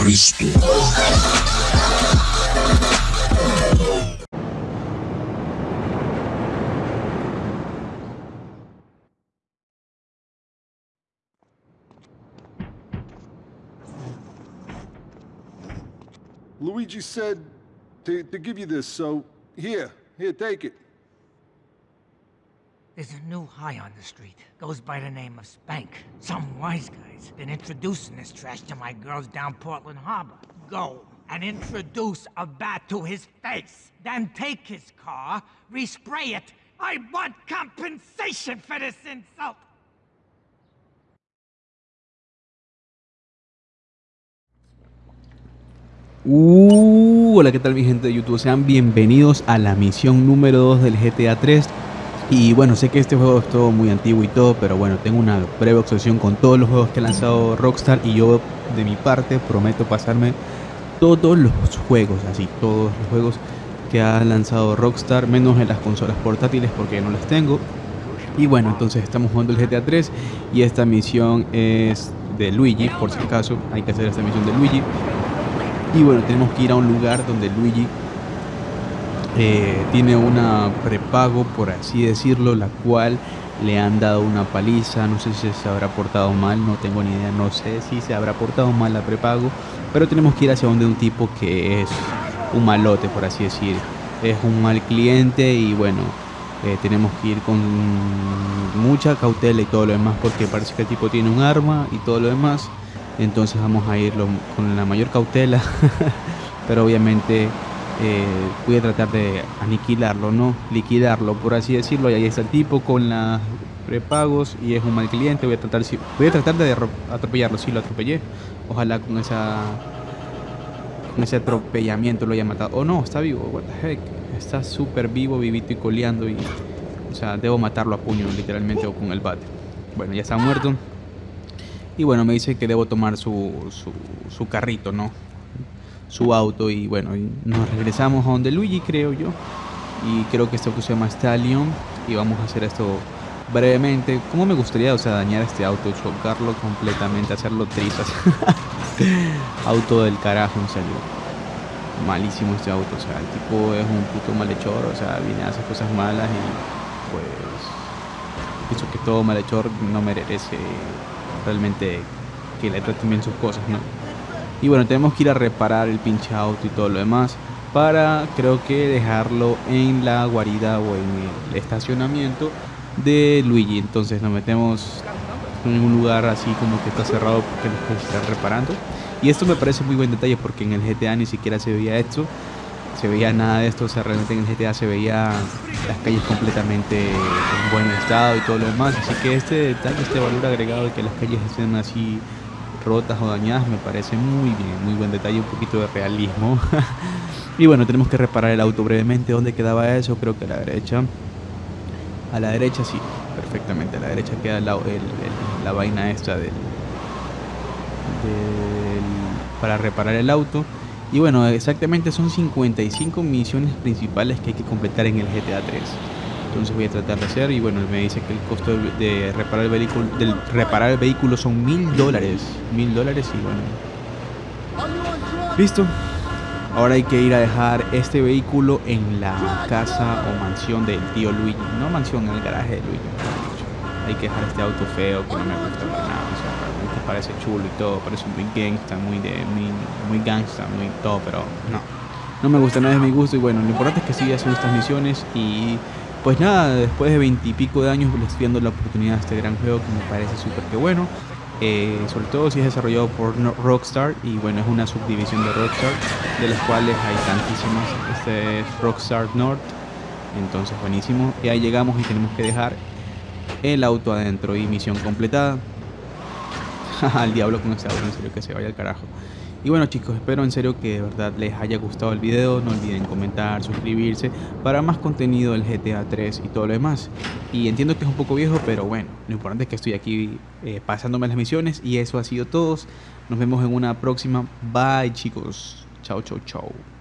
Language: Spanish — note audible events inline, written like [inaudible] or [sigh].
Cristo. Luigi said to, to give you this, so here, here, take it. There's a new high on the street. Goes by the name of Spank. Some wise guys been introducing this trash to my girls down Portland Harbor. Go and introduce a bat to his face. Then take his car, respray it. I want compensation for this insult. Uh, hola, ¿qué tal mi gente de YouTube? Sean bienvenidos a la misión número 2 del GTA 3 Y bueno, sé que este juego es todo muy antiguo y todo, pero bueno, tengo una breve obsesión con todos los juegos que ha lanzado Rockstar Y yo, de mi parte, prometo pasarme todos los juegos, así, todos los juegos que ha lanzado Rockstar Menos en las consolas portátiles porque no las tengo. Y bueno, entonces estamos jugando el GTA 3 Y esta misión es de Luigi, por si acaso, hay que hacer esta misión de Luigi. Y bueno, tenemos que ir a un lugar donde Luigi eh, tiene una prepago, por así decirlo, la cual le han dado una paliza. No sé si se habrá portado mal, no tengo ni idea. No sé si se habrá portado mal la prepago. Pero tenemos que ir hacia donde un tipo que es un malote, por así decir. Es un mal cliente y bueno, eh, tenemos que ir con mucha cautela y todo lo demás porque parece que el tipo tiene un arma y todo lo demás entonces vamos a irlo con la mayor cautela [laughs] pero obviamente eh, voy a tratar de aniquilarlo no liquidarlo por así decirlo. Y ahí está el tipo con las prepagos y es un mal cliente. Voy a tratar voy a tratar de atropellarlo. Si lo atropellé. Ojalá con esa con ese atropellamiento lo haya matado. Oh no está vivo. What the heck. Está súper vivo vivito y coleando y o sea debo matarlo a puño literalmente o con el bate. Bueno ya está muerto. Y bueno, me dice que debo tomar su, su, carrito, ¿no? Su auto y bueno, nos regresamos a donde Luigi, creo yo. Y creo que este auto se llama Stallion y vamos a hacer esto brevemente. ¿Cómo me gustaría, o sea, dañar este auto, chocarlo completamente, hacerlo trizas? [laughs] auto del carajo, en serio. Malísimo este auto, o sea, el tipo es un puto malhechor, o sea, viene a hacer cosas malas y pues pienso que todo malhechor no merece realmente que le traten bien sus cosas, ¿no? Y bueno, tenemos que ir a reparar el pinche auto y todo lo demás para creo que dejarlo en la guarida o en el estacionamiento de Luigi. Entonces nos metemos en un lugar así como que está cerrado porque lo está reparando. Y esto me parece muy buen detalle porque en el GTA ni siquiera se veía esto. Se veía nada de esto, o sea, realmente en el GTA se veía las calles completamente en buen estado y todo lo demás. Así que este detalle, este valor agregado de que las calles estén así rotas o dañadas me parece muy bien, muy buen detalle, un poquito de realismo. [laughs] y bueno, tenemos que reparar el auto brevemente. ¿Dónde quedaba eso? Creo que a la derecha. A la derecha sí, perfectamente. A la derecha queda la, la vaina esta del, del, para reparar el auto. Y bueno, exactamente son 55 misiones principales que hay que completar en el GTA 3. Entonces voy a tratar de hacer y bueno, me dice que el costo de reparar el vehículo, del reparar el vehículo son mil dólares. Mil dólares y bueno. Listo. Ahora hay que ir a dejar este vehículo en la casa o mansión del tío Luigi. No mansión, en el garaje de Luigi. Hay que dejar este auto feo que no me gusta para nada parece chulo y todo, parece muy gangsta, muy de muy, muy gangsta, muy todo, pero no. No me gusta, nada de mi gusto y bueno, lo importante es que siga haciendo estas misiones y pues nada, después de veintipico de años les estoy dando la oportunidad a este gran juego que me parece súper que bueno. Eh, sobre todo si es desarrollado por Rockstar y bueno, es una subdivisión de Rockstar, de las cuales hay tantísimas. Este es Rockstar North, entonces buenísimo. Y ahí llegamos y tenemos que dejar el auto adentro y misión completada. [laughs] al diablo con este audio, en serio que se vaya al carajo. Y bueno chicos, espero en serio que de verdad les haya gustado el video, no olviden comentar, suscribirse para más contenido del GTA 3 y todo lo demás. Y entiendo que es un poco viejo, pero bueno, lo importante es que estoy aquí eh, pasándome las misiones y eso ha sido todo. Nos vemos en una próxima. Bye chicos. Chao, chao, chao.